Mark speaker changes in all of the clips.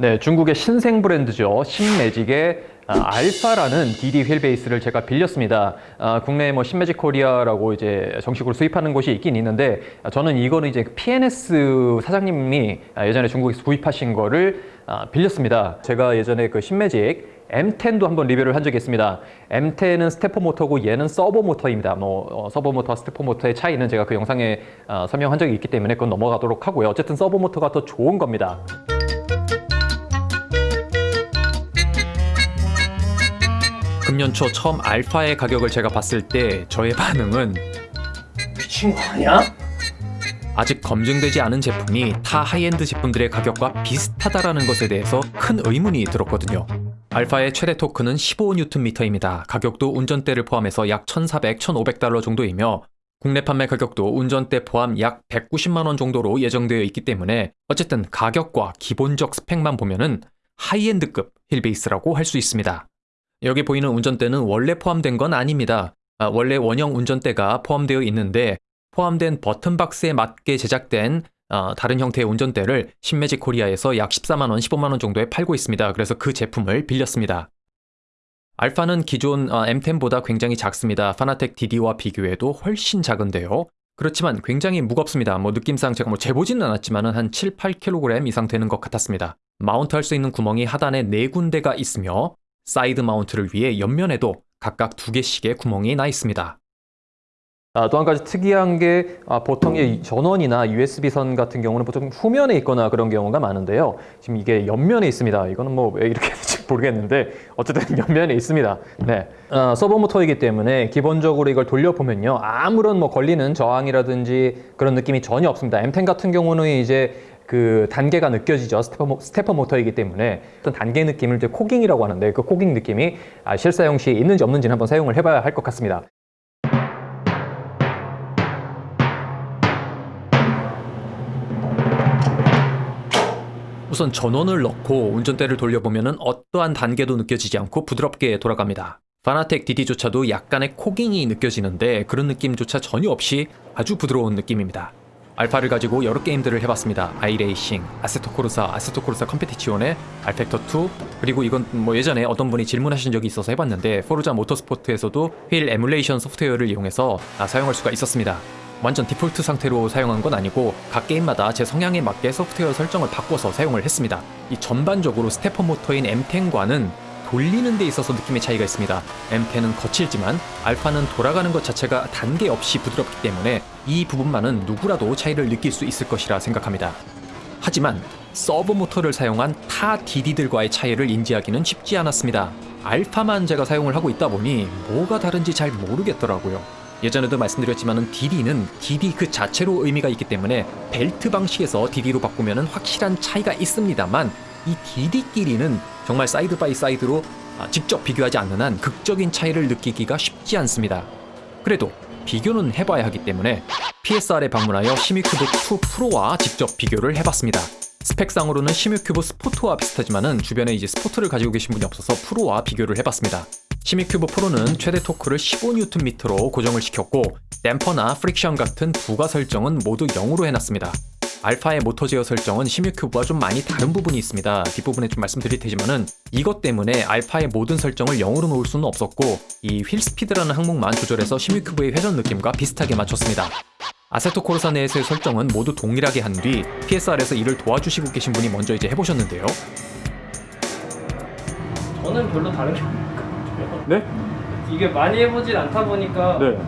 Speaker 1: 네, 중국의 신생 브랜드죠. 신매직의 아, 알파라는 DD 휠 베이스를 제가 빌렸습니다. 아, 국내에 뭐 Simagic 코리아라고 이제 정식으로 수입하는 곳이 있긴 있는데 아, 저는 이거는 이제 PNS 사장님이 아, 예전에 중국에서 구입하신 거를 아, 빌렸습니다. 제가 예전에 그 Simagic M10도 한번 리뷰를 한 적이 있습니다. M10은 stepper 모터고 얘는 서보 모터입니다. 뭐 어, 서보 모터와 stepper 모터의 차이는 제가 그 영상에 어, 설명한 적이 있기 때문에 그건 넘어가도록 하고요. 어쨌든 서보 모터가 더 좋은 겁니다. 금년 초 처음 Alpha의 가격을 제가 봤을 때 저의 반응은
Speaker 2: 미친 거 아니야?
Speaker 1: 아직 검증되지 않은 제품이 타 하이엔드 제품들의 가격과 비슷하다라는 것에 대해서 큰 의문이 들었거든요. Alpha의 최대 토크는 15Nm입니다. 가격도 운전대를 포함해서 약 1,400, 1,500달러 정도이며 국내 판매 가격도 운전대 포함 약 190만 원 정도로 예정되어 있기 때문에 어쨌든 가격과 기본적 스펙만 보면은 high-end급 wheel base라고 할 수 있습니다. 여기 보이는 운전대는 원래 포함된 건 아닙니다. 아, 원래 원형 운전대가 포함되어 있는데 포함된 button box에 맞게 제작된 어, 다른 형태의 운전대를 Simagic 코리아에서 약 14만원, 15만원 정도에 팔고 있습니다. 그래서 그 제품을 빌렸습니다. Alpha는 기존 어, M10보다 굉장히 작습니다. Fanatec DD와 비교해도 훨씬 작은데요. 그렇지만 굉장히 무겁습니다. 뭐 느낌상 제가 뭐 재보지는 않았지만 한 7, 8kg 이상 되는 것 같았습니다. 마운트 할 수 있는 구멍이 하단에 4군데가 있으며 side mount를 위해 옆면에도 각각 두 개씩의 구멍이 나 있습니다. 아, 또 한 가지 특이한 게 아, 보통 의 전원이나 USB-선 같은 경우는 보통 후면에 있거나 그런 경우가 많은데요. 지금 이게 옆면에 있습니다. 이거는 뭐 왜 이렇게 될지 모르겠는데 어쨌든 옆면에 있습니다. 네, 아, 서보 모터이기 때문에 기본적으로 이걸 돌려보면요. 아무런 뭐 걸리는 저항이라든지 그런 느낌이 전혀 없습니다. M10 같은 경우는 이제 그 단계가 느껴지죠. stepper, 모- stepper 모터이기 때문에 어떤 단계 느낌을 이제 cogging이라고 하는데 그 cogging 느낌이 아, 실사용 시에 있는지 없는지는 한번 사용을 해봐야 할 것 같습니다. 우선 전원을 넣고 운전대를 돌려보면 어떠한 단계도 느껴지지 않고 부드럽게 돌아갑니다. Fanatec DD조차도 약간의 cogging이 느껴지는데 그런 느낌조차 전혀 없이 아주 부드러운 느낌입니다. Alpha를 가지고 여러 게임들을 해봤습니다. iRacing, Assetto Corsa, Assetto Corsa Competizione rFactor 2 그리고 이건 뭐 예전에 어떤 분이 질문하신 적이 있어서 해봤는데 Forza Motorsport에서도 wheel emulation 소프트웨어를 이용해서 아, 사용할 수가 있었습니다. 완전 디폴트 상태로 사용한 건 아니고 각 게임마다 제 성향에 맞게 소프트웨어 설정을 바꿔서 사용을 했습니다. 이 전반적으로 stepper 모터인 M10과는 돌리는 데 있어서 느낌의 차이가 있습니다. M10은 거칠지만 Alpha는 돌아가는 것 자체가 단계 없이 부드럽기 때문에 이 부분만은 누구라도 차이를 느낄 수 있을 것이라 생각합니다. 하지만 서보 모터를 사용한 타 DD들과의 차이를 인지하기는 쉽지 않았습니다. Alpha만 제가 사용을 하고 있다 보니 뭐가 다른지 잘 모르겠더라고요. 예전에도 말씀드렸지만 DD는 DD 그 자체로 의미가 있기 때문에 벨트 방식에서 DD로 바꾸면 확실한 차이가 있습니다만 이 DD끼리는 정말 side by side로 아, 직접 비교하지 않는 한 극적인 차이를 느끼기가 쉽지 않습니다. 그래도 비교는 해봐야 하기 때문에 PSR에 방문하여 Simucube 2 Pro와 직접 비교를 해봤습니다. 스펙상으로는 Simucube Sport와 비슷하지만은 주변에 이제 Sport를 가지고 계신 분이 없어서 Pro와 비교를 해봤습니다. Simucube Pro는 최대 토크를 15Nm로 고정을 시켰고 댐퍼나 friction 같은 부가 설정은 모두 0으로 해놨습니다. Alpha의 모터 제어 설정은 Simucube와 좀 많이 다른 부분이 있습니다. 뒷부분에 좀 말씀드릴 테지만은 이것 때문에 Alpha의 모든 설정을 0으로 놓을 수는 없었고 이 wheel speed라는 항목만 조절해서 Simucube의 회전 느낌과 비슷하게 맞췄습니다. 아세토 코르사 내에서의 설정은 모두 동일하게 한 뒤 PSR에서 이를 도와주시고 계신 분이 먼저 이제 해보셨는데요.
Speaker 2: 저는 별로 다른 게 같아요.
Speaker 1: 네?
Speaker 2: 이게 많이 해보진 않다 보니까
Speaker 1: 네.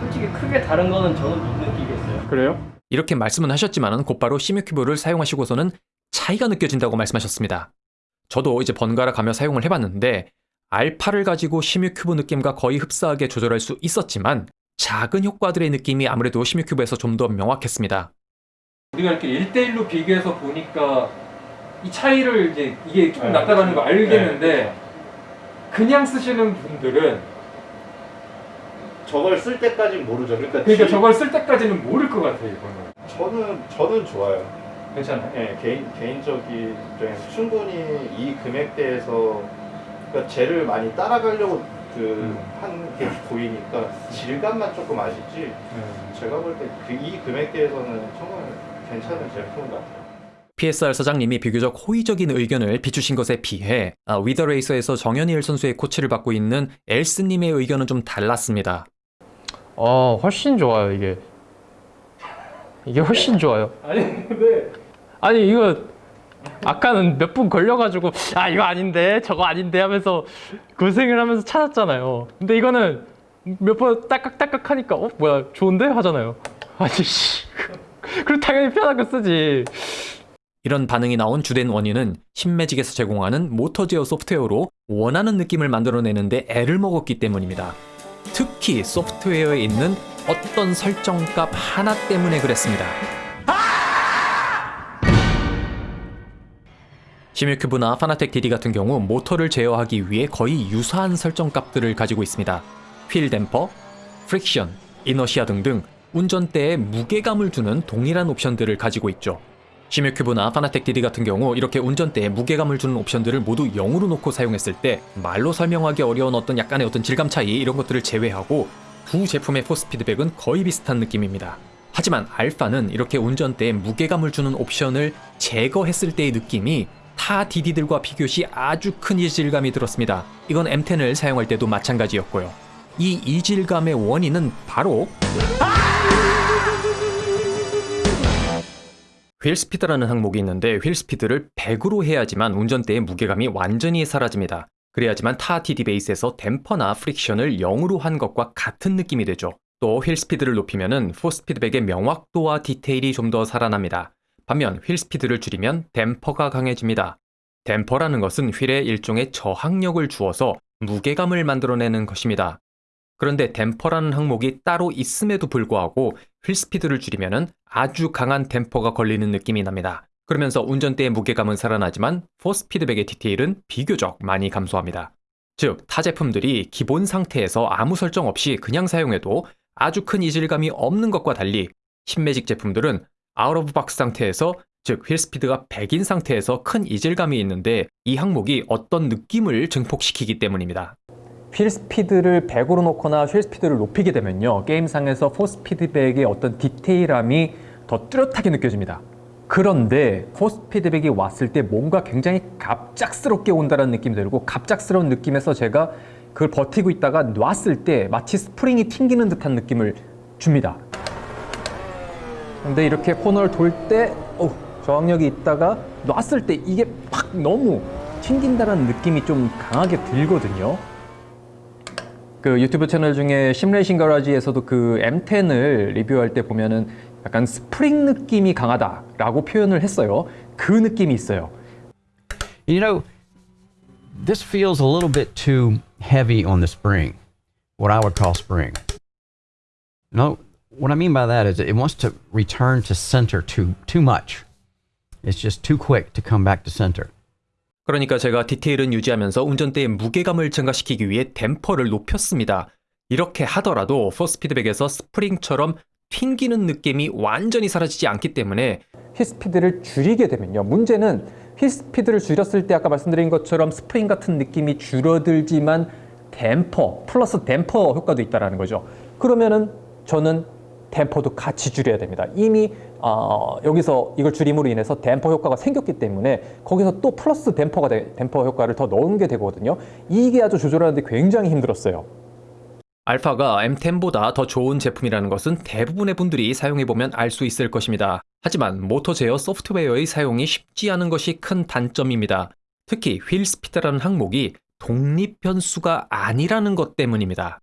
Speaker 2: 솔직히 크게 다른 거는 저는 못 느끼겠어요.
Speaker 1: 그래요? 이렇게 말씀은 하셨지만 곧바로 시뮤큐브를 사용하시고서는 차이가 느껴진다고 말씀하셨습니다. 저도 이제 번갈아 가며 사용을 해봤는데 알파를 가지고 시뮤큐브 느낌과 거의 흡사하게 조절할 수 있었지만 작은 효과들의 느낌이 아무래도 시뮤큐브에서 좀 더 명확했습니다. 우리가 이렇게 1대1로 비교해서 보니까 이 차이를 이제 이게 조금
Speaker 2: 네,
Speaker 1: 낫다라는 거
Speaker 2: 그렇죠.
Speaker 1: 알겠는데 그냥 쓰시는 분들은
Speaker 3: 저걸 쓸 때까지 모르죠. 그러니까,
Speaker 1: 그러니까
Speaker 3: 지-
Speaker 1: 저걸 쓸 때까지는 모를 것 같아요 이거는.
Speaker 3: 저는 저는 좋아요.
Speaker 1: 괜찮아요?
Speaker 3: 예, 개인 개인적인 입장에서 충분히 이 금액대에서 그러니까 쟤를 많이 따라가려고
Speaker 1: 음.
Speaker 3: 그한게 보이니까 질감만 조금 아쉽지. 제가 볼때그이 금액대에서는 정말 괜찮은 제품 같아요.
Speaker 1: PSR 사장님이 비교적 호의적인 의견을 비추신 것에 비해 아, 위더레이서에서 정현일 선수의 코치를 받고 있는 엘스님의 의견은 좀 달랐습니다.
Speaker 4: 어, 훨씬 좋아요, 이게. 이게 훨씬 좋아요.
Speaker 2: 아니 근데
Speaker 4: 아니, 이거 아까는 몇 분 걸려가지고 아, 이거 아닌데, 저거 아닌데 하면서 고생을 하면서 찾았잖아요. 근데 이거는 몇번 딸깍딸깍 하니까 어, 뭐야, 좋은데? 하잖아요. 아니, 씨. 그럼 당연히 거 쓰지.
Speaker 1: 이런 반응이 나온 주된 원인은 신매직에서 제공하는 모터 제어 소프트웨어로 원하는 느낌을 만들어내는데 애를 먹었기 때문입니다. 특히 소프트웨어에 있는 어떤 설정값 하나 때문에 그랬습니다. 시뮤큐브나 파나텍 DD 같은 경우 모터를 제어하기 위해 거의 유사한 설정값들을 가지고 있습니다. wheel damper, friction, inertia 등등 운전대에 무게감을 주는 동일한 옵션들을 가지고 있죠. 시뮤큐브나 파나텍 DD 같은 경우 이렇게 운전대에 무게감을 주는 옵션들을 모두 0으로 놓고 사용했을 때 말로 설명하기 어려운 어떤 약간의 어떤 질감 차이 이런 것들을 제외하고 두 제품의 force feedback은 거의 비슷한 느낌입니다. 하지만 Alpha는 이렇게 운전대에 무게감을 주는 옵션을 제거했을 때의 느낌이 타 DD들과 비교시 아주 큰 이질감이 들었습니다. 이건 M10을 사용할 때도 마찬가지였고요. 이 이질감의 원인은 바로 wheel speed라는 항목이 있는데 wheel speed를 100으로 해야지만 운전대의 무게감이 완전히 사라집니다. 그래야지만 타 DD base에서 댐퍼나 friction을 0으로 한 것과 같은 느낌이 되죠. 또 휠스피드를 높이면은 포스피드백의 명확도와 디테일이 좀 더 살아납니다. 반면 휠스피드를 줄이면 댐퍼가 강해집니다. 댐퍼라는 것은 휠에 일종의 저항력을 주어서 무게감을 만들어내는 것입니다. 그런데 댐퍼라는 항목이 따로 있음에도 불구하고 휠스피드를 줄이면 아주 강한 댐퍼가 걸리는 느낌이 납니다. 그러면서 운전대의 무게감은 살아나지만 포스 피드백의 디테일은 비교적 많이 감소합니다. 즉, 타 제품들이 기본 상태에서 아무 설정 없이 그냥 사용해도 아주 큰 이질감이 없는 것과 달리 Simagic 제품들은 out of box 상태에서 즉 wheel speed가 100인 상태에서 큰 이질감이 있는데 이 항목이 어떤 느낌을 증폭시키기 때문입니다.
Speaker 5: wheel speed를 100으로 놓거나 wheel speed를 높이게 되면요 게임상에서 force feedback의 어떤 디테일함이 더 뚜렷하게 느껴집니다. 그런데 force feedback이 왔을 때 뭔가 굉장히 갑작스럽게 온다는 느낌이 들고 갑작스러운 느낌에서 제가 그걸 버티고 있다가 놨을 때 마치 스프링이 튕기는 듯한 느낌을 줍니다. 근데 이렇게 코너를 돌때 어, 저항력이 있다가 놨을 때 이게 팍 너무 튕긴다는 느낌이 좀 강하게 들거든요 그 유튜브 채널 중에 Sim Racing Garage에서도 그 M10을 리뷰할 때 보면은 약간 스프링 느낌이 강하다라고 표현을 했어요. 그 느낌이 있어요.
Speaker 6: You know, this feels a little bit too heavy on the spring, what I would call spring. No, what I mean by that is it wants to return to center too too much. It's just too quick to come back to center.
Speaker 1: 그러니까 제가 디테일은 유지하면서 운전대의 무게감을 증가시키기 위해 댐퍼를 높였습니다. 이렇게 하더라도 포스 피드백에서 스프링처럼 튕기는 느낌이 완전히 사라지지 않기 때문에
Speaker 5: wheel speed를 줄이게 되면요. 문제는 wheel speed를 줄였을 때 아까 말씀드린 것처럼 스프링 같은 느낌이 줄어들지만 댐퍼 플러스 댐퍼 효과도 있다라는 거죠. 그러면은 저는 댐퍼도 같이 줄여야 됩니다. 이미 어, 여기서 이걸 줄임으로 인해서 댐퍼 효과가 생겼기 때문에 거기서 또 플러스 댐퍼가 돼, 댐퍼 효과를 더 넣은 게 되거든요. 이게 아주 조절하는데 굉장히 힘들었어요.
Speaker 1: 알파가 M10보다 더 좋은 제품이라는 것은 대부분의 분들이 사용해보면 알 수 있을 것입니다. 하지만 모터 제어 소프트웨어의 사용이 쉽지 않은 것이 큰 단점입니다. 특히 휠 스피드라는 항목이 독립 변수가 아니라는 것 때문입니다.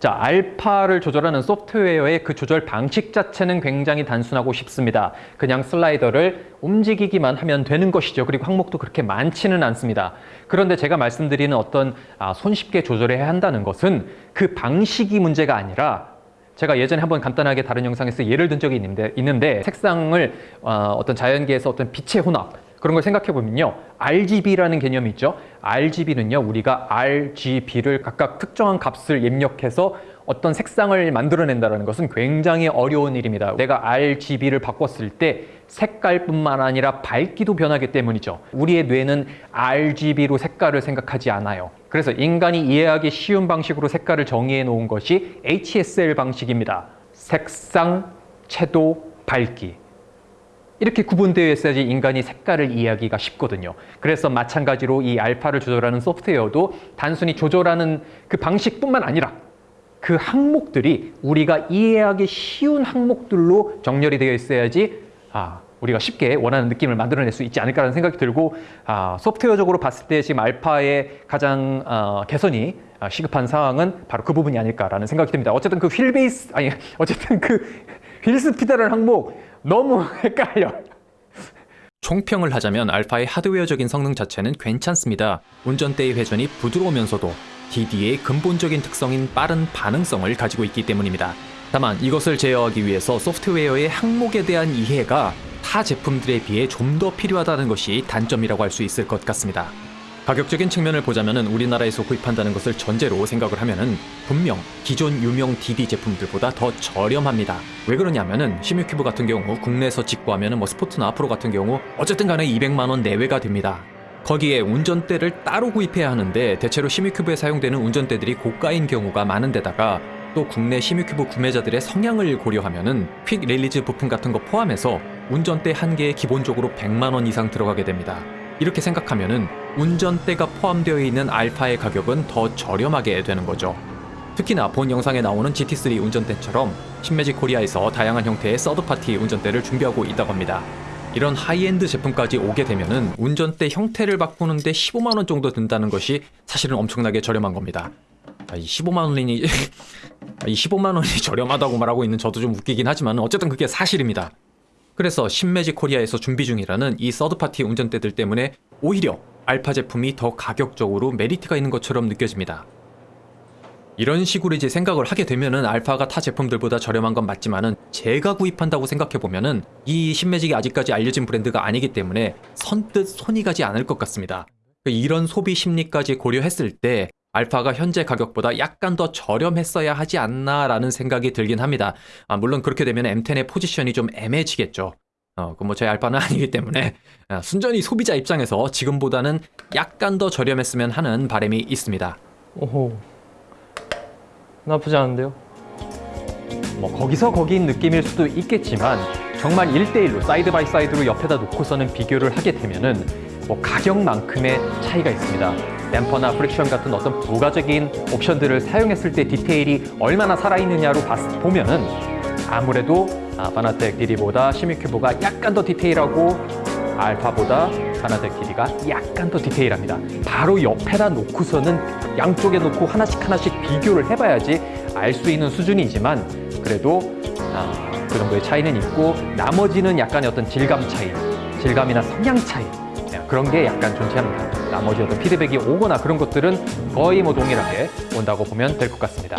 Speaker 5: 자, 알파를 조절하는 소프트웨어의 그 조절 방식 자체는 굉장히 단순하고 쉽습니다. 그냥 슬라이더를 움직이기만 하면 되는 것이죠. 그리고 항목도 그렇게 많지는 않습니다. 그런데 제가 말씀드리는 어떤 아, 손쉽게 조절해야 한다는 것은 그 방식이 문제가 아니라 제가 예전에 한번 간단하게 다른 영상에서 예를 든 적이 있는데, 있는데 색상을 어, 어떤 자연계에서 어떤 빛의 혼합 그런 걸 생각해 보면요. RGB라는 개념이 있죠. RGB는요. 우리가 RGB를 각각 특정한 값을 입력해서 어떤 색상을 만들어낸다는 것은 굉장히 어려운 일입니다. 내가 RGB를 바꿨을 때 색깔뿐만 아니라 밝기도 변하기 때문이죠. 우리의 뇌는 RGB로 색깔을 생각하지 않아요. 그래서 인간이 이해하기 쉬운 방식으로 색깔을 정의해 놓은 것이 HSL 방식입니다. 색상, 채도, 밝기. 이렇게 구분되어 있어야지 인간이 색깔을 이해하기가 쉽거든요. 그래서 마찬가지로 이 알파를 조절하는 소프트웨어도 단순히 조절하는 그 방식뿐만 아니라 그 항목들이 우리가 이해하기 쉬운 항목들로 정렬이 되어 있어야지 아, 우리가 쉽게 원하는 느낌을 만들어낼 수 있지 않을까라는 생각이 들고 아, 소프트웨어적으로 봤을 때 지금 알파의 가장 어, 개선이 아, 시급한 상황은 바로 그 부분이 아닐까라는 생각이 듭니다. 어쨌든 그 휠 베이스 아니 어쨌든 그 휠 스피드라는 항목 너무 헷갈려.
Speaker 1: 총평을 하자면 알파의 하드웨어적인 성능 자체는 괜찮습니다. 운전대의 회전이 부드러우면서도 DD의 근본적인 특성인 빠른 반응성을 가지고 있기 때문입니다. 다만 이것을 제어하기 위해서 소프트웨어의 항목에 대한 이해가 타 제품들에 비해 좀 더 필요하다는 것이 단점이라고 할 수 있을 것 같습니다. 가격적인 측면을 보자면은 우리나라에서 구입한다는 것을 전제로 생각을 하면은 분명 기존 유명 DD 제품들보다 더 저렴합니다. 왜 그러냐면은 Simucube 같은 경우 국내에서 직구하면은 뭐 스포츠나 프로 같은 경우 어쨌든 간에 200만 원 내외가 됩니다. 거기에 운전대를 따로 구입해야 하는데 대체로 Simucube에 사용되는 운전대들이 고가인 경우가 많은데다가 또 국내 Simucube 구매자들의 성향을 고려하면은 quick release 부품 같은 거 포함해서 운전대 한 개에 기본적으로 100만 원 이상 들어가게 됩니다. 이렇게 생각하면은 운전대가 포함되어 있는 알파의 가격은 더 저렴하게 되는 거죠. 특히나 본 영상에 나오는 GT3 운전대처럼 Simagic 코리아에서 다양한 형태의 third party 운전대를 준비하고 있다고 합니다. 이런 하이엔드 제품까지 오게 되면은 운전대 형태를 바꾸는데 15만 원 정도 든다는 것이 사실은 엄청나게 저렴한 겁니다. 아, 이 15만 원이니 이 15만 원이 저렴하다고 말하고 있는 저도 좀 웃기긴 하지만 어쨌든 그게 사실입니다. 그래서 Simagic 코리아에서 준비 중이라는 이 third party 운전대들 때문에 오히려 알파 제품이 더 가격적으로 메리트가 있는 것처럼 느껴집니다. 이런 식으로 이제 생각을 하게 되면은 알파가 타 제품들보다 저렴한 건 맞지만은 제가 구입한다고 생각해 보면은 이 신매직이 아직까지 알려진 브랜드가 아니기 때문에 선뜻 손이 가지 않을 것 같습니다. 이런 소비 심리까지 고려했을 때 알파가 현재 가격보다 약간 더 저렴했어야 하지 않나라는 생각이 들긴 합니다. 아, 물론 그렇게 되면 M10의 포지션이 좀 애매해지겠죠. 어, 그 뭐 제 알바는 아니기 때문에 아, 순전히 소비자 입장에서 지금보다는 약간 더 저렴했으면 하는 바람이 있습니다.
Speaker 4: 오호. 나쁘지 않은데요?
Speaker 5: 뭐 거기서 거기인 느낌일 수도 있겠지만 정말 1대1로 side by side로 옆에다 놓고서는 비교를 하게 되면은 뭐 가격만큼의 차이가 있습니다. 댐퍼나 friction 같은 어떤 부가적인 옵션들을 사용했을 때 디테일이 얼마나 살아있느냐로 봤, 보면은 아무래도 아, 바나텍 DD보다 시미큐브가 약간 더 디테일하고 알파보다 바나텍 DD가 약간 더 디테일합니다. 바로 옆에다 놓고서는 양쪽에 놓고 하나씩 하나씩 비교를 해봐야지 알 수 있는 수준이지만 그래도 아, 그 정도의 차이는 있고 나머지는 약간의 어떤 질감 차이, 질감이나 성향 차이 네, 그런 게 약간 존재합니다. 나머지 어떤 피드백이 오거나 그런 것들은 거의 뭐 동일하게 온다고 보면 될 것 같습니다.